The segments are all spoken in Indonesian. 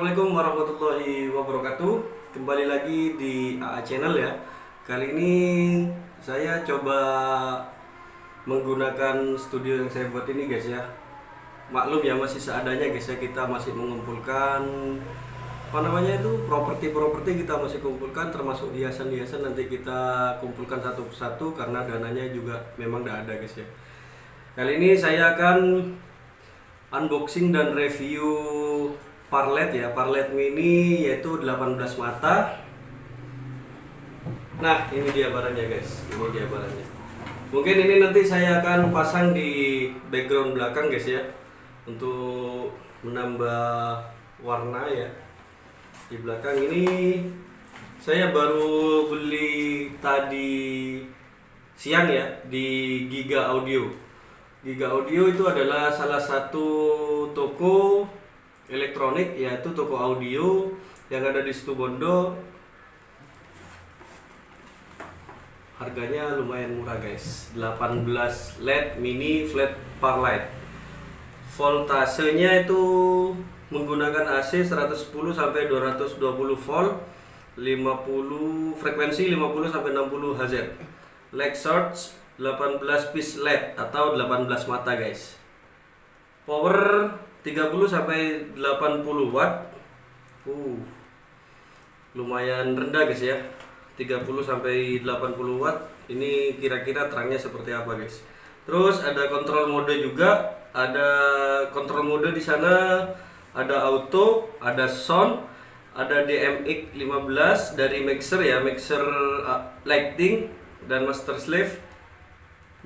Assalamualaikum warahmatullahi wabarakatuh. Kembali lagi di AA Channel ya. Kali ini saya coba menggunakan studio yang saya buat ini guys ya. Maklum ya masih seadanya guys ya. Kita masih mengumpulkan apa namanya itu properti-properti kita masih kumpulkan termasuk hiasan-hiasan nanti kita kumpulkan satu persatu karena dananya juga memang tidak ada guys ya. Kali ini saya akan unboxing dan review parlet ya parlet mini yaitu 18 mata. Nah ini dia barangnya guys. Ini dia barangnya. Mungkin ini nanti saya akan pasang di background belakang guys ya. Untuk menambah warna ya. Di belakang ini saya baru beli tadi siang ya di Giga Audio. Giga Audio itu adalah salah satu toko elektronik yaitu toko audio yang ada di Situbondo harganya lumayan murah guys. 18 LED mini flat par light. Voltasenya itu menggunakan AC 110 sampai 220 volt 50 frekuensi 50 sampai 60 Hz leg shorts 18 piece LED atau 18 mata guys. Power 30 sampai 80 watt. Uh lumayan rendah guys ya. 30 sampai 80 watt. Ini kira-kira terangnya seperti apa guys? Terus ada kontrol mode juga. Ada kontrol mode di sana. Ada auto, ada sound, ada DMX 15 dari mixer ya, mixer uh, lighting dan master slave.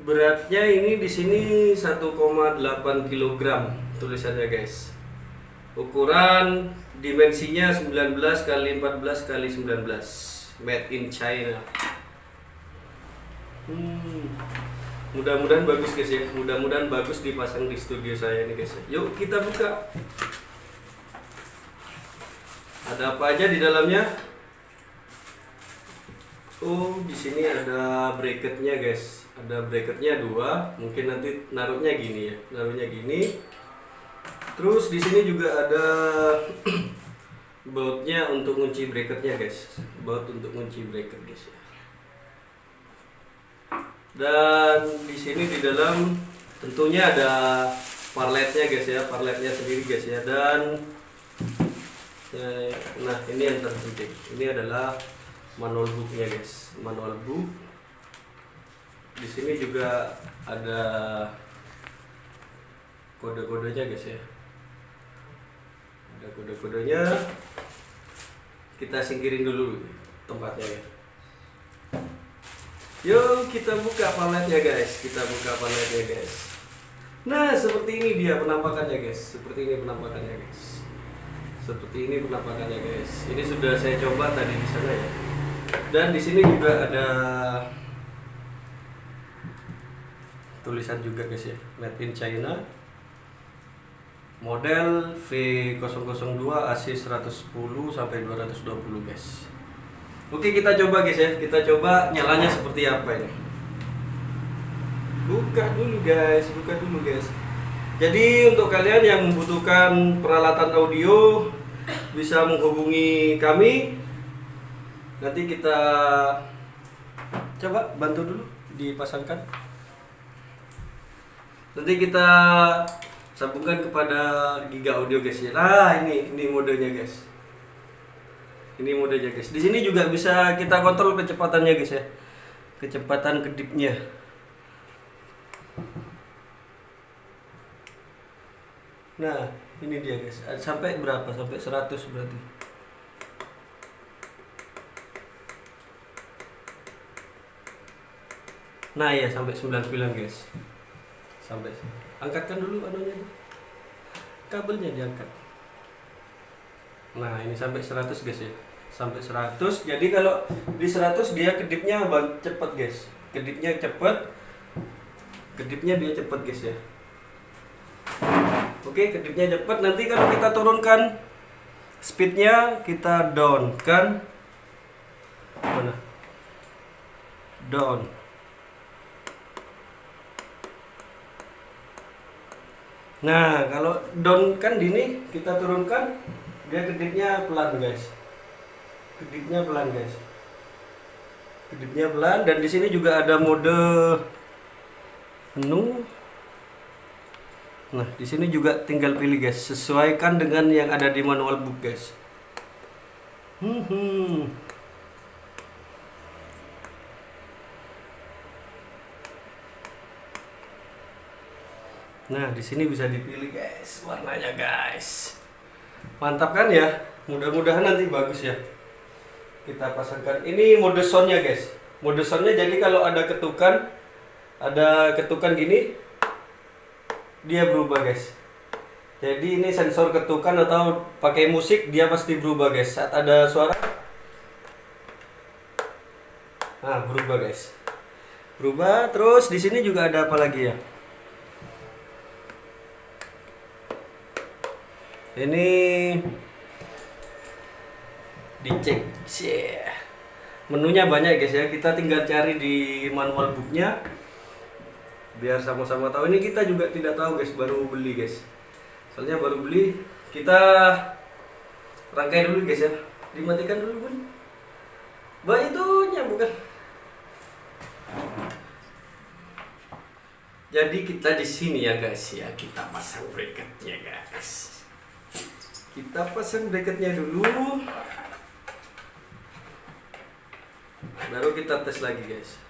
Beratnya ini di sini 1,8 kg tulisannya guys. Ukuran dimensinya 19 kali 14 kali 19. Made in China. Hmm. Mudah-mudahan bagus guys ya. Mudah-mudahan bagus dipasang di studio saya ini guys. ya. Yuk kita buka. Ada apa aja di dalamnya? Oh, di sini ada bracketnya guys. Ada bracketnya dua. Mungkin nanti naruhnya gini ya. Naruhnya gini. Terus di sini juga ada bautnya untuk kunci bracketnya guys. Baut untuk kunci bracket guys ya. Dan di sini di dalam tentunya ada parletnya guys ya, parletnya sendiri guys ya. Dan nah ini yang terpenting ini adalah manual booknya guys manual book di sini juga ada kode-kodenya guys ya ada kode-kodenya. Kita singkirin dulu tempatnya ya. Yuk kita buka paletnya guys. Kita buka paletnya guys. Nah seperti ini dia penampakannya guys. Seperti ini penampakannya guys. Seperti ini penampakannya guys. Ini sudah saya coba tadi di sana ya. Dan di sini juga ada tulisan juga guys ya. Made in China model V002 AC 110 sampai 220 guys. Oke kita coba guys ya. Kita coba nyalanya seperti apa ini? Buka dulu guys. Buka dulu guys. Jadi untuk kalian yang membutuhkan peralatan audio bisa menghubungi kami. Nanti kita coba bantu dulu dipasangkan. Nanti kita sambungkan kepada Giga Audio guys ya. Nah, ini ini modenya guys. Ini modenya guys. Di sini juga bisa kita kontrol kecepatannya guys ya. Kecepatan kedipnya. Nah, ini dia guys. Sampai berapa? Sampai 100 berarti. Nah, ya sampai 99 guys. Sampai angkatkan dulu anunya. Kabelnya diangkat. Nah, ini sampai 100 guys ya. Sampai 100. Jadi kalau di 100 dia kedipnya cepat guys. Kedipnya cepat. Kedipnya dia cepat guys ya. Oke, kedipnya cepat. Nanti kalau kita turunkan speednya kita down kan mana down Nah, kalau down kan gini kita turunkan dia kedipnya pelan guys. Kedipnya pelan guys. Kedipnya pelan dan di sini juga ada mode menu. Nah, di sini juga tinggal pilih guys, sesuaikan dengan yang ada di manual book guys. Hmm, Nah, di sini bisa dipilih guys warnanya guys. Mantap kan ya? Mudah-mudahan nanti bagus ya. Kita pasangkan. Ini mode soundnya guys. Mode soundnya jadi kalau ada ketukan, ada ketukan gini, dia berubah guys. Jadi ini sensor ketukan atau pakai musik dia pasti berubah guys. Saat ada suara, nah berubah guys. Berubah. Terus di sini juga ada apa lagi ya? Ini dicek. Yeah. menunya banyak guys ya. Kita tinggal cari di manual booknya. Biar sama-sama tahu. Ini kita juga tidak tahu guys baru beli guys. Soalnya baru beli kita rangkai dulu guys ya. Dimatikan dulu pun bah itunya bukan? Jadi kita di sini ya guys ya. Kita pasang bracketnya guys kita pasang bracketnya dulu. Baru kita tes lagi guys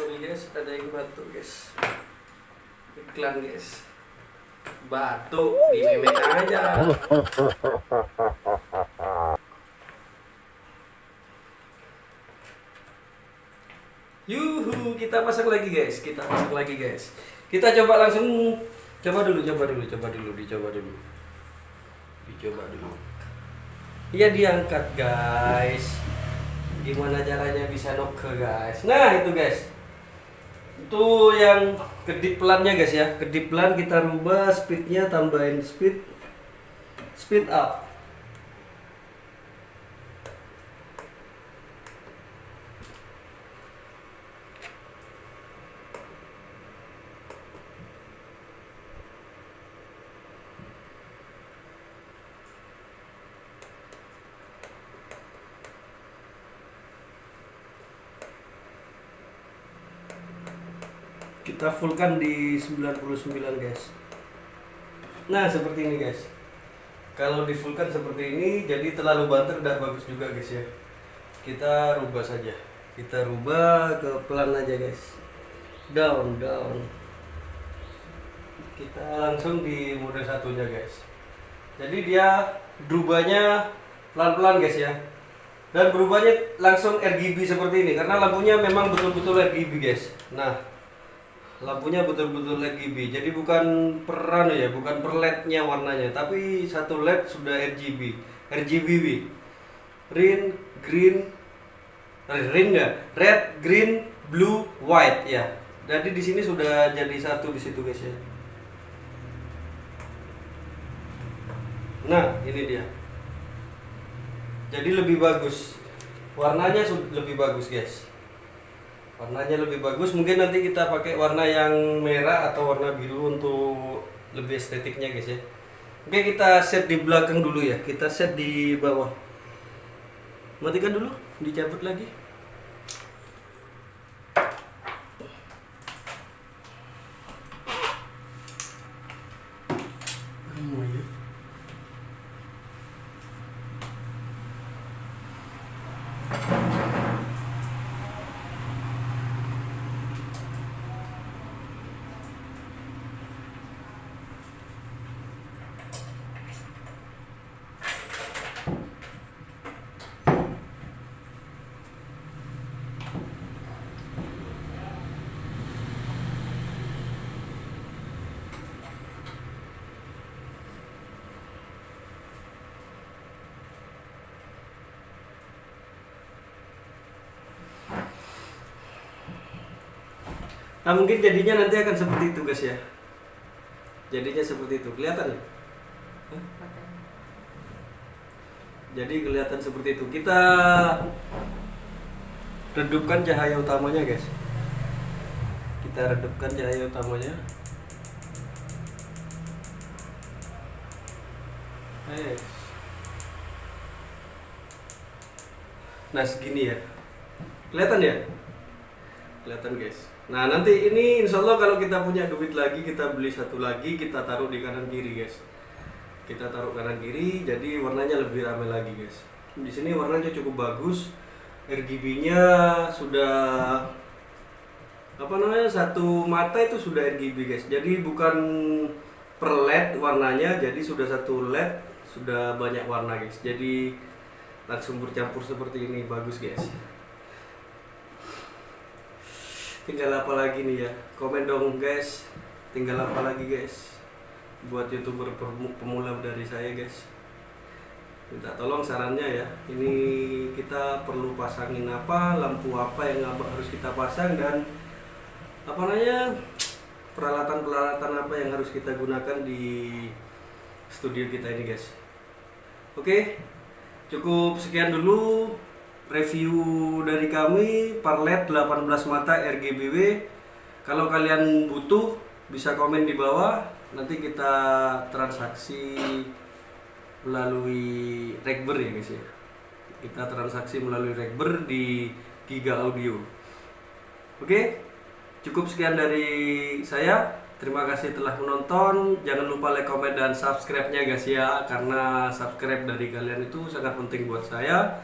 sorry guys ada yang batuk guys iklan guys batuk di memek aja Yuhu, kita pasang lagi guys, kita pasang lagi guys. Kita coba langsung coba dulu, coba dulu, coba dulu, dicoba dulu. Dicoba dulu. Iya diangkat guys. Gimana caranya bisa noke guys? Nah itu guys itu yang kedip pelannya guys ya. Kedip pelan kita rubah speednya tambahin speed. Speed up kita fullkan di 99 guys. Nah seperti ini guys. Kalau di fullkan seperti ini jadi terlalu banter udah bagus juga guys ya. Kita rubah saja. Kita rubah ke pelan aja guys. Down down. Kita langsung di mode satunya guys. Jadi dia berubahnya pelan-pelan guys ya. Dan berubahnya langsung RGB seperti ini karena lampunya memang betul-betul RGB guys. Nah lampunya betul-betul RGB jadi bukan peran ya bukan per LED-nya warnanya tapi satu LED sudah RGB RGB green green green ya red green blue white ya. Jadi di sini sudah jadi satu di situ guys ya. Nah ini dia. Jadi lebih bagus. Warnanya lebih bagus guys warnanya lebih bagus. Mungkin nanti kita pakai warna yang merah atau warna biru untuk lebih estetiknya guys ya. Oke kita set di belakang dulu ya. Kita set di bawah. Matikan dulu dicabut lagi Nah mungkin jadinya nanti akan seperti itu guys ya. Jadinya seperti itu, kelihatan ya? Jadi kelihatan seperti itu. Kita redupkan cahaya utamanya guys. Kita redupkan cahaya utamanya. Nah segini ya. Kelihatan ya? Kelihatan guys. Nah nanti ini insya Allah kalau kita punya duit lagi kita beli satu lagi kita taruh di kanan kiri guys. Kita taruh kanan kiri jadi warnanya lebih ramai lagi guys. Di sini warnanya cukup bagus. RGB-nya sudah apa namanya satu mata itu sudah RGB guys. Jadi bukan per LED warnanya jadi sudah satu LED sudah banyak warna guys. Jadi langsung bercampur seperti ini bagus guys tinggal apa lagi nih ya? Komen dong guys. Tinggal apa lagi guys? Buat youtuber pemula dari saya guys. Minta tolong sarannya ya. Ini kita perlu pasangin apa lampu apa yang harus kita pasang dan apa namanya peralatan-peralatan apa yang harus kita gunakan di studio kita ini guys. Oke Cukup sekian dulu review dari kami Parlet 18 mata RGBW. Kalau kalian butuh bisa komen di bawah. Nanti kita transaksi melalui Rekber ya guys ya. Kita transaksi melalui Rekber di Giga Audio. Oke, cukup sekian dari saya. Terima kasih telah menonton. Jangan lupa like, comment, dan subscribe-nya guys ya. Karena subscribe dari kalian itu sangat penting buat saya.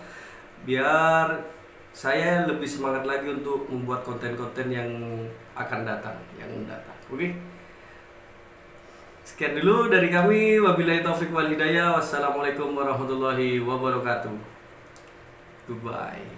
Biar saya lebih semangat lagi untuk membuat konten-konten yang akan datang, yang datang. Oke. Sekian dulu dari kami. Wabillahi taufik wal hidayah. Wassalamualaikum warahmatullahi wabarakatuh. Goodbye.